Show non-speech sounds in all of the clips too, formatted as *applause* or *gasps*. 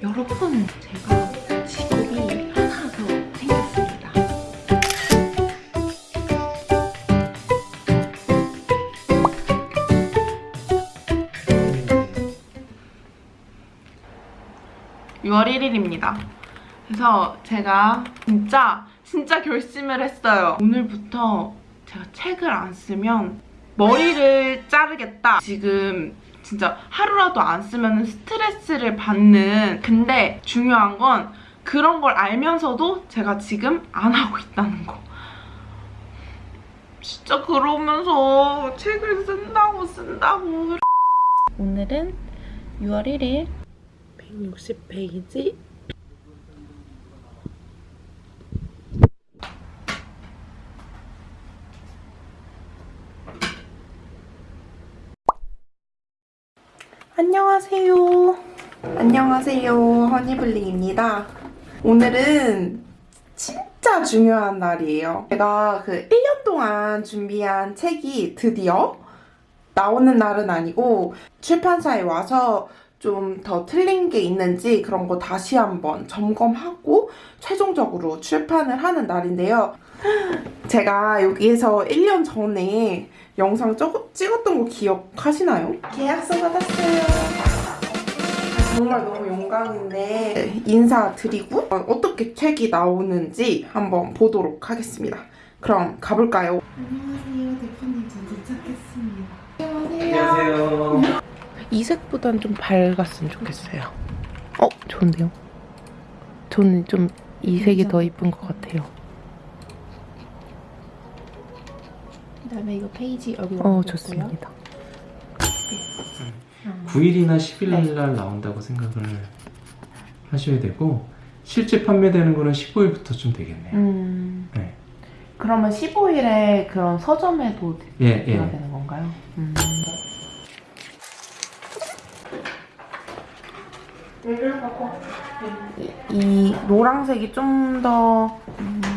여러분 제가 직업이 하나 더 생겼습니다. (6월 1일입니다) 그래서 제가 진짜 진짜 결심을 했어요. 오늘부터 제가 책을 안 쓰면 머리를 자르겠다. 지금 진짜 하루라도 안 쓰면 스트레스를 받는. 근데 중요한 건 그런 걸 알면서도 제가 지금 안 하고 있다는 거. 진짜 그러면서 책을 쓴다고 쓴다고. 오늘은 6월 1일. 160페이지 안녕하세요. 안녕하세요. 허니블링입니다. 오늘은 진짜 중요한 날이에요. 제가 그 1년 동안 준비한 책이 드디어 나오는 날은 아니고 출판사에 와서 좀 더 틀린 게 있는지 그런 거 다시 한번 점검하고 최종적으로 출판을 하는 날인데요. 제가 여기에서 1년 전에 영상 쩍- 찍었던 거 기억하시나요? 계약서 받았어요. 정말 너무 영광인데 인사드리고 어떻게 책이 나오는지 한번 보도록 하겠습니다. 그럼 가볼까요? 안녕하세요. 대표님 전 도착했습니다. 안녕하세요. 이 색보단 좀 밝았으면 좋겠어요. 어, 좋은데요? 저는 좀 이 색이 더 이쁜 것 같아요. 그다음에 이거 페이지 여기 어. 좋습니다. 9일이나 10일 날 나온다고 생각을 하셔야 되고 실제 판매되는 거는 15일부터쯤 되겠네요. 음, 네. 그러면 15일에 그런 서점에도 예, 예. 되는 건가요? 음. 이, 이 노란색이 좀더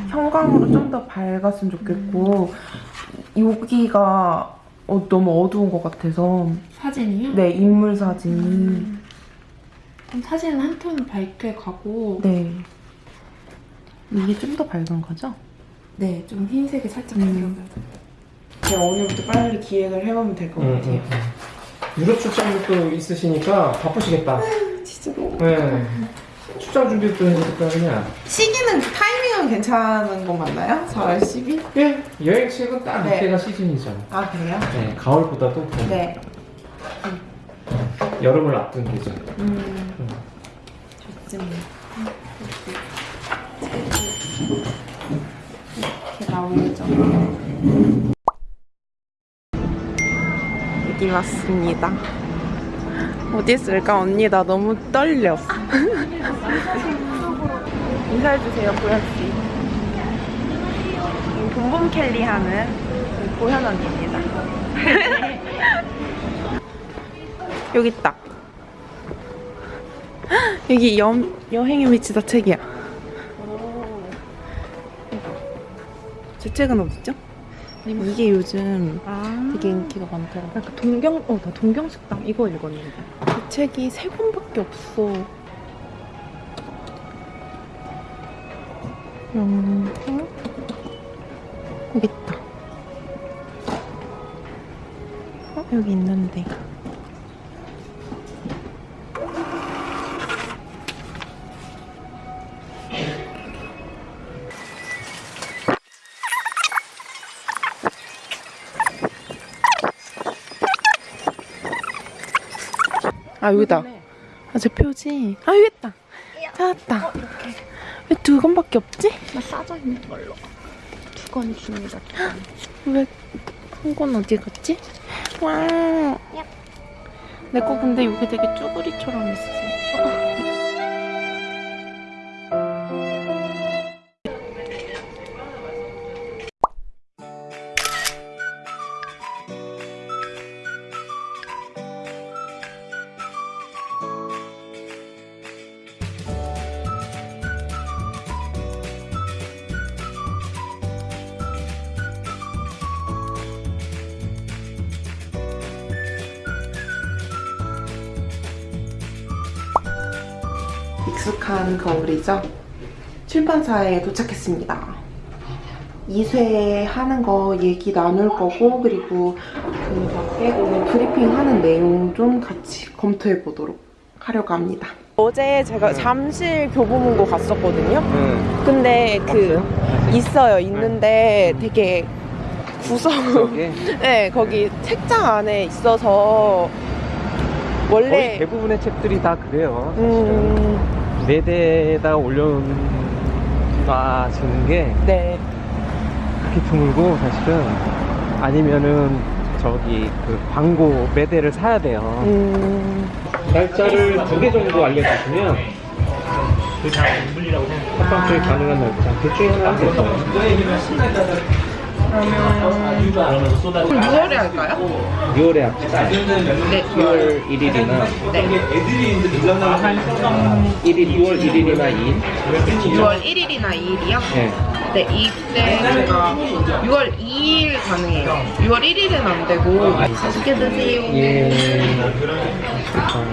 형광으로 좀 더 밝았으면 좋겠고 여기가 어, 너무 어두운 것 같아서 사진이요? 네 인물 사진이 그럼 사진은 한 톤 밝게 가고 네 이게 좀 더 밝은 거죠? 네, 좀 흰색이 살짝 음. 들어가요. 제가 오늘부터 빨리 기획을 해보면 될 것 같아요. 유럽 출장도 또 있으시니까 바쁘시겠다. 너무 네. 출장 준비도 해야 될거 아니냐. 시기는 타이밍은 괜찮은 거 맞나요? 4월 10일? 예, 여행책은 딱 네. 이때가 시즌이죠. 아 그래요? 네, 가을보다도 더 네. 여름을 앞둔 계절. 음, 음. 좋습니다. 이렇게 나오죠. 여기 왔습니다. 어디 있을까 언니 나 너무 떨려. *laughs* 인사해주세요 보현 씨. 봄봄 캘리 하는 보현 언니입니다. *laughs* 여기 있다. *gasps* 여기 여, 여행에 미치다 책이야. 제 책은 어딨죠? 이게 요즘 아, 되게 인기가 많더라고. 약간 동경, 어, 나 동경식당 이거 읽었는데. 그 책이 세 권밖에 없어. 음, 여기 있다. 어, 여기 있는데. 아, 여기다. 아, 제 표지. 아, 여기 있다. 찾았다. 왜두 권밖에 없지? 나 싸져 있는 걸로. 두권 있습니다. 왜한권 어디 갔지? 와. 내거 근데 여기 되게 쭈구리처럼 있어. 익숙한 거울이죠. 출판사에 도착했습니다. 2쇄 하는 거 얘기 나눌 거고 그리고 그 밖에 오늘 브리핑 하는 내용 좀 같이 검토해 보도록 하려고 합니다. 어제 제가 잠실 교보문고 갔었거든요. 네. 근데 그 있어요. 있는데 되게 구성 저게 *laughs* 네, 거기 책장 안에 있어서 거의 원래 대부분의 책들이 다 그래요. 사실은 음, 매대에다 올려놔지는 게 네. 그렇게 드물고 사실은 아니면은 저기 그 광고 매대를 사야 돼요. 음, 날짜를 두 개 정도 알려주시면 합방송이 가능한 날짜 둘 중에 하나 그럼 6월에 할까요? 6월에 합시다. 네. 6월 1일이나 네. 1일 6월 1일이나 2일. 6월 1일이나 2일이요? 네. 네, 이때 제가 6월 2일 가능해요. 6월 1일은 안 되고 맛있게 드세요. 예. 형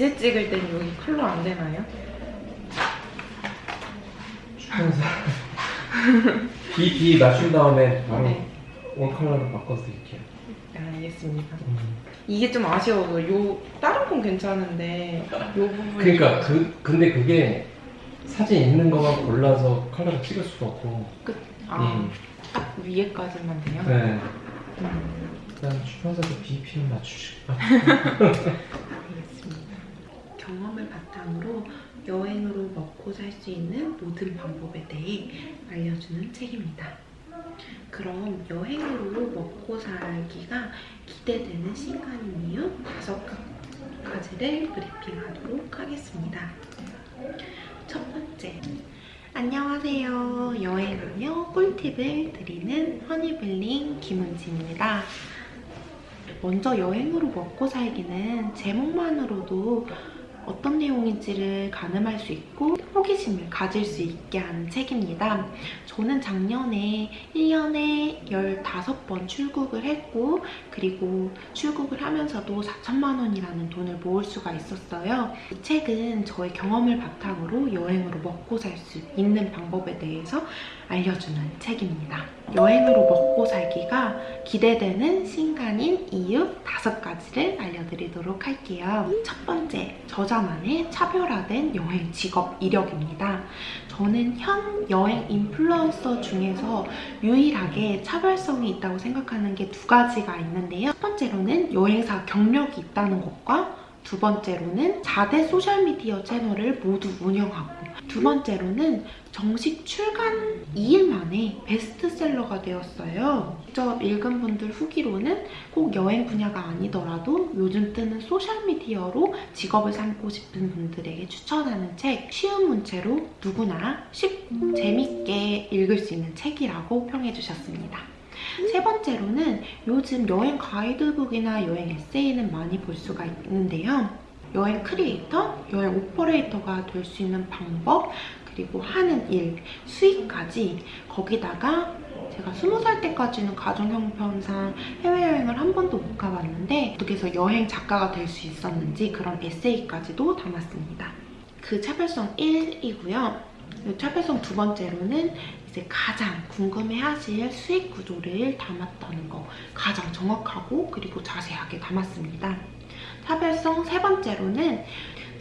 이세 찍을 땐 여기 컬러 안 되나요? *laughs* 비 맞춘 다음에 바로 네. 원 컬러로 바꿔서 드릴게요. 네, 알겠습니다. 음. 이게 좀 아쉬워서 요 다른 건 괜찮은데 요 부분 그러니까 그 근데 그게 사진 있는 것만 골라서 컬러를 찍을 수가 없고. 끝. 아, 음. 딱 위에까지만 돼요? 네. 음, 일단 출판사도 BPM 맞추시고. 알겠습니다. 경험을 바탕으로 여행으로 먹고 살 수 있는 모든 방법에 대해 알려주는 책입니다. 그럼 여행으로 먹고 살기가 기대되는 신간인 이유 다섯 가지를 브리핑하도록 하겠습니다. 첫 번째, 안녕하세요. 여행하며 꿀팁을 드리는 허니블링 김은지입니다. 먼저 여행으로 먹고 살기는 제목만으로도 어떤 내용인지를 가늠할 수 있고 호기심을 가질 수 있게 하는 책입니다. 저는 작년에 1년에 15번 출국을 했고 그리고 출국을 하면서도 4천만 원이라는 돈을 모을 수가 있었어요. 이 책은 저의 경험을 바탕으로 여행으로 먹고 살 수 있는 방법에 대해서 알려주는 책입니다. 여행으로 먹고 살기가 기대되는 신간인 이유 다섯 가지를 알려드리도록 할게요. 첫 번째, 저자 만의 차별화된 여행 직업 이력입니다. 저는 현 여행 인플루언서 중에서 유일하게 차별성이 있다고 생각하는 게 두 가지가 있는데요. 첫 번째로는 여행사 경력이 있다는 것과 두 번째로는 4대 소셜미디어 채널을 모두 운영하고 두 번째로는 정식 출간 2일 만에 베스트셀러가 되었어요. 직접 읽은 분들 후기로는 꼭 여행 분야가 아니더라도 요즘 뜨는 소셜미디어로 직업을 삼고 싶은 분들에게 추천하는 책 쉬운 문체로 누구나 쉽고 재밌게 읽을 수 있는 책이라고 평해주셨습니다. 세 번째로는 요즘 여행 가이드북이나 여행 에세이는 많이 볼 수가 있는데요. 여행 크리에이터, 여행 오퍼레이터가 될 수 있는 방법, 그리고 하는 일, 수익까지 거기다가 제가 스무 살 때까지는 가정 형편상 해외여행을 한 번도 못 가봤는데 어떻게 해서 여행 작가가 될 수 있었는지 그런 에세이까지도 담았습니다. 그 차별성 1이고요. 차별성 두 번째로는 이제 가장 궁금해하실 수익 구조를 담았다는 거 가장 정확하고 그리고 자세하게 담았습니다. 차별성 세 번째로는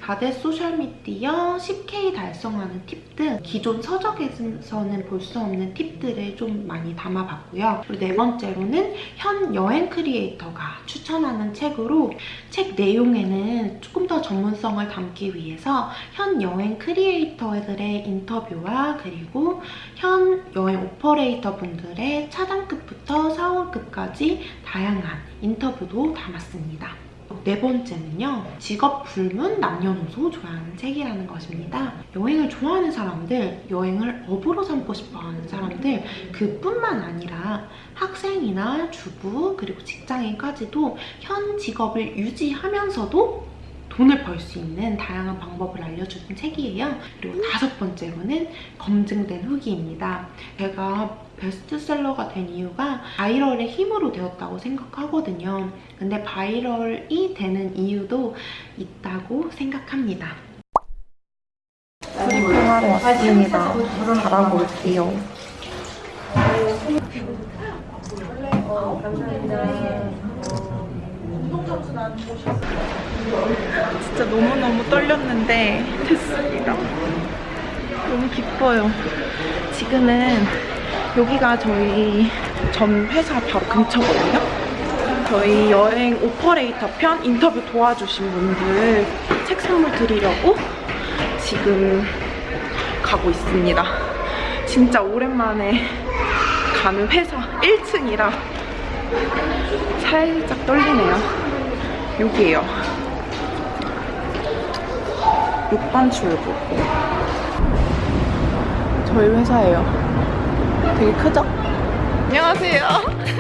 4대 소셜미디어 10K 달성하는 팁 등 기존 서적에서는 볼 수 없는 팁들을 좀 많이 담아봤고요. 그리고 네 번째로는 현 여행 크리에이터가 추천하는 책으로 책 내용에는 조금 더 전문성을 담기 위해서 현 여행 크리에이터들의 인터뷰와 그리고 현 여행 오퍼레이터 분들의 차장급부터 사원급까지 다양한 인터뷰도 담았습니다. 네 번째는요. 직업 불문 남녀노소 좋아하는 책이라는 것입니다. 여행을 좋아하는 사람들, 여행을 업으로 삼고 싶어하는 사람들 그뿐만 아니라 학생이나 주부 그리고 직장인까지도 현 직업을 유지하면서도 돈을 벌 수 있는 다양한 방법을 알려주는 책이에요. 그리고 다섯 번째로는 검증된 후기입니다. 제가 베스트셀러가 된 이유가 바이럴의 힘으로 되었다고 생각하거든요. 근데 viral이 되는 이유도 있다고 생각합니다. 브리핑하러 왔습니다. 잘하고 올게요. 진짜 너무너무 떨렸는데 됐습니다. 너무 기뻐요. 지금은 여기가 저희 전 회사 바로 근처거든요. 저희 여행 오퍼레이터 편 인터뷰 도와주신 분들 책 선물 드리려고 지금 가고 있습니다. 진짜 오랜만에 가는 회사 1층이라 살짝 떨리네요. 여기에요. 6번 출구. 저희 회사예요. 되게 크죠? 안녕하세요.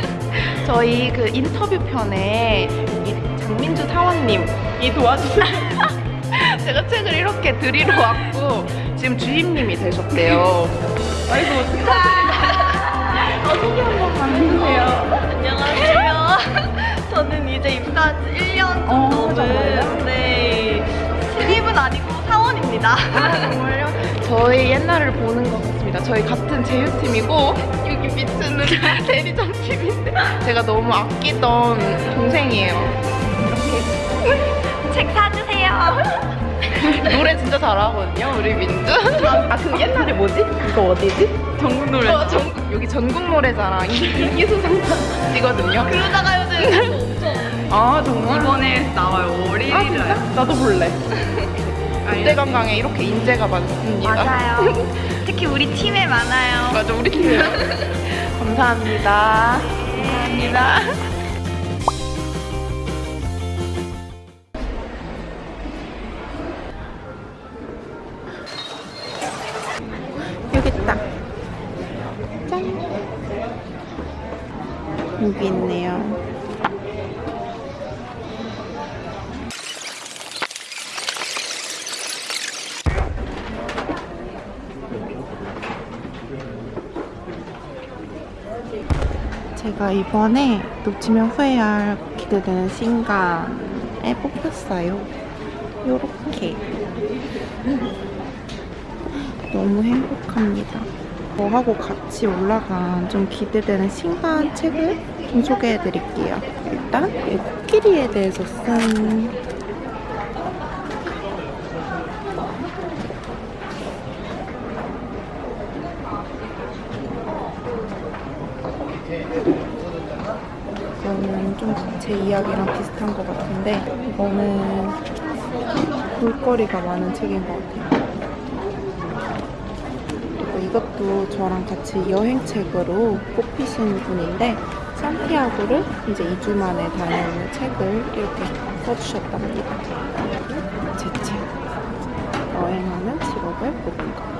*laughs* 저희 그 인터뷰 편에 이 장민주 사원님이 도와주세요. *laughs* 제가 책을 이렇게 드리러 왔고 지금 주임님이 되셨대요. 아이고 축하드립니다. 어떻게 한번 봐주세요. 안녕하세요. 저는 이제 입사한 지 1년 어, 정도는 정말요? 네 신입은 아니고 사원입니다. 정말요? 저희 옛날을 보는 것 같습니다. 저희 같은 제휴팀이고 여기 밑에는 *laughs* 대리점 팀인데 제가 너무 아끼던 동생이에요. 책 사주세요. *laughs* 노래 진짜 잘하거든요, 우리 민주. 아, 그 옛날에 뭐지? 이거 어디지? 전국 노래. 어, 전국, 여기 전국 노래자랑 인기 수상이거든요. 그러다가 요즘 아, 정말? 이번에 나와요. 월요일에 아? 나도 볼래. 그때 관광에 이렇게 인재가 많습니다. 맞아요. *laughs* 특히 우리 팀에 많아요. 맞아, 우리 팀이요. *laughs* 감사합니다. 감사합니다. 제가 이번에 놓치면 후회할 기대되는 신간에 뽑혔어요. 요렇게. 너무 행복합니다. 저하고 같이 올라간 좀 기대되는 신간 책을 좀 소개해 드릴게요. 일단 이 코끼리에 대해서 쓴 좀제 이야기랑 비슷한 것 같은데 이거는 볼거리가 많은 책인 것 같아요. 그리고 이것도 저랑 같이 여행책으로 뽑히신 분인데 산티아고를 이제 2주 만에 다녀오는 책을 이렇게 써주셨답니다. 제 책. 여행하는 직업을 뽑은 거.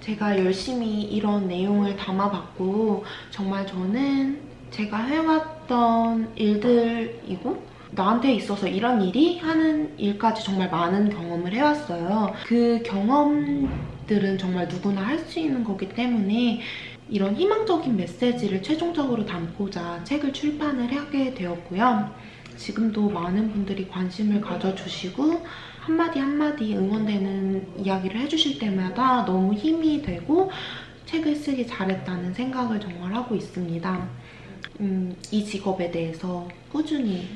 제가 열심히 이런 내용을 담아봤고 정말 저는 제가 해왔던 일들이고 나한테 있어서 이런 일이 하는 일까지 정말 많은 경험을 해왔어요. 그 경험들은 정말 누구나 할 수 있는 거기 때문에 이런 희망적인 메시지를 최종적으로 담고자 책을 출판을 하게 되었고요. 지금도 많은 분들이 관심을 가져주시고 한마디 한마디 응원되는 이야기를 해주실 때마다 너무 힘이 되고 책을 쓰기 잘했다는 생각을 정말 하고 있습니다. 음, 이 직업에 대해서 꾸준히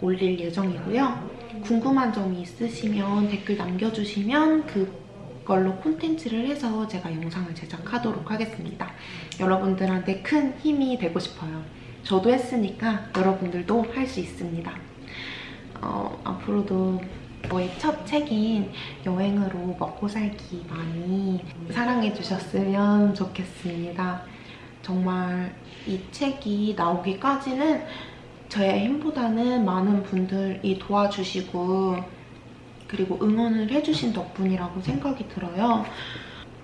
올릴 예정이고요. 궁금한 점이 있으시면 댓글 남겨주시면 그걸로 콘텐츠를 해서 제가 영상을 제작하도록 하겠습니다. 여러분들한테 큰 힘이 되고 싶어요. 저도 했으니까 여러분들도 할 수 있습니다. 어, 앞으로도 저의 첫 책인 여행으로 먹고 살기 많이 사랑해 주셨으면 좋겠습니다. 정말 이 책이 나오기까지는 저의 힘보다는 많은 분들이 도와주시고 그리고 응원을 해주신 덕분이라고 생각이 들어요.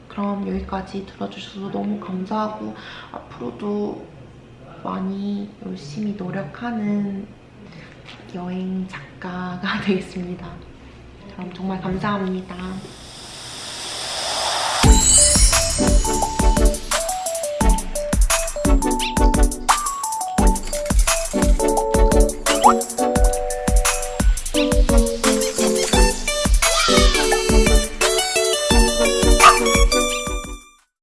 그럼 여기까지 들어주셔서 너무 감사하고 앞으로도 많이 열심히 노력하는 여행 작가가 *laughs* 되겠습니다. 그럼 정말 감사합니다.